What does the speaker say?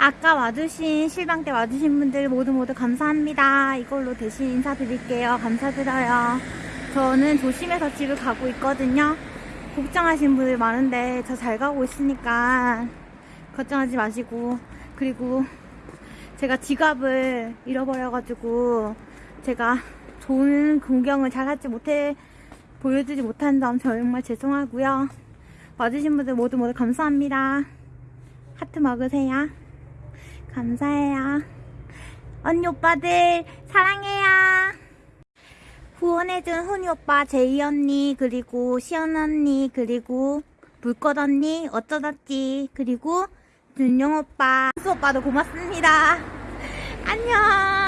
아까 와주신 실방 때 와주신 분들 모두 모두 감사합니다. 이걸로 대신 인사드릴게요. 감사드려요. 저는 조심해서 집을 가고 있거든요. 걱정하신 분들 많은데 저 잘 가고 있으니까 걱정하지 마시고 그리고 제가 지갑을 잃어버려가지고 제가 좋은 풍경을 잘 하지 못해 보여주지 못한 점 정말 죄송하고요. 와주신 분들 모두 모두 감사합니다. 하트 먹으세요. 감사해요. 언니 오빠들 사랑해요. 후원해준 훈이 오빠, 제이 언니, 그리고 시연 언니, 그리고 불꽃 언니, 어쩌다지, 그리고 준영 오빠, 수 오빠도 고맙습니다. 안녕.